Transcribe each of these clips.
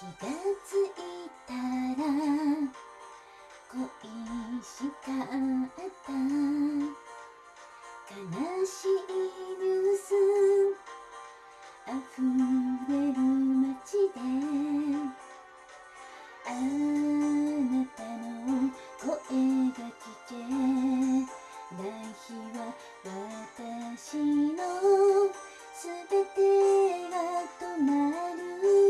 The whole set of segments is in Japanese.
気がついたら恋しかった。悲しいニュース溢れる街であなたの声が聞けない日は私のすべてが止まる。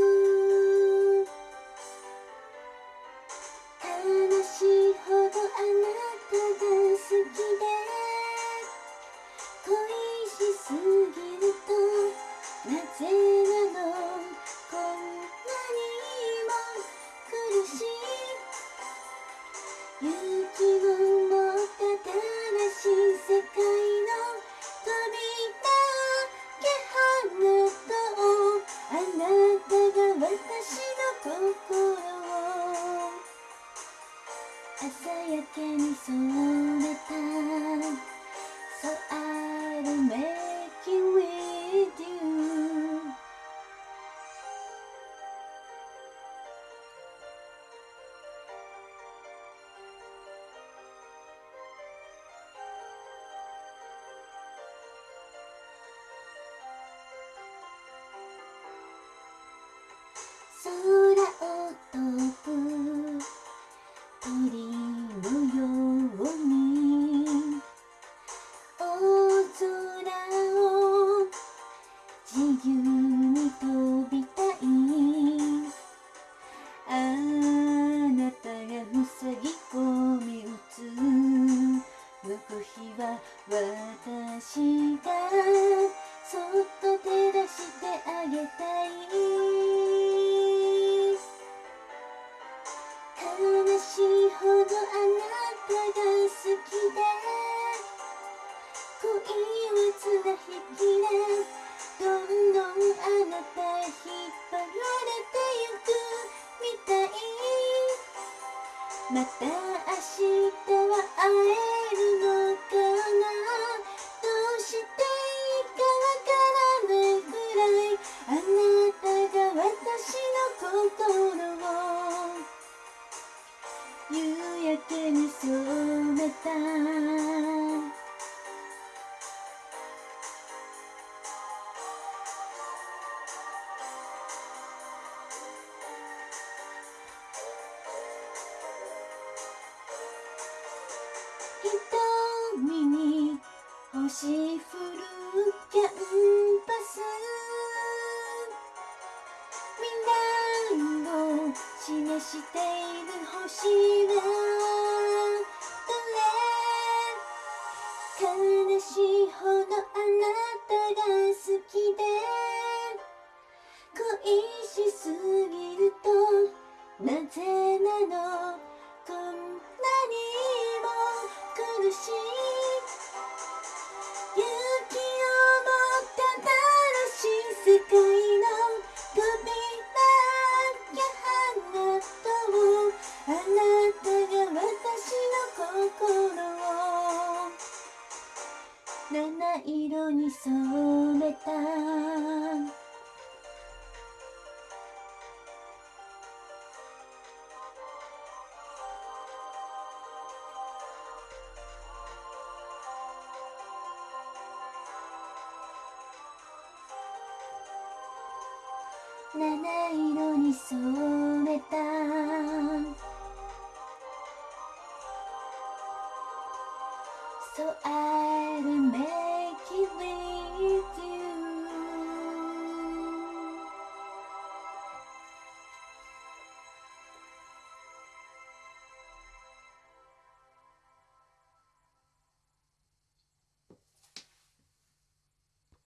心を朝焼けに染めた So I'll make 照らしてあげたい悲しいほどあなたが好きで恋は綱引きでどんどんあなたへ引っ張られてゆくみたいまた明日は会えるのか焼けに染めた。瞳に星降るキャしている星はどれ？悲しいほどあなたが好き。色に染めた。七色に染めた「そある目 lately.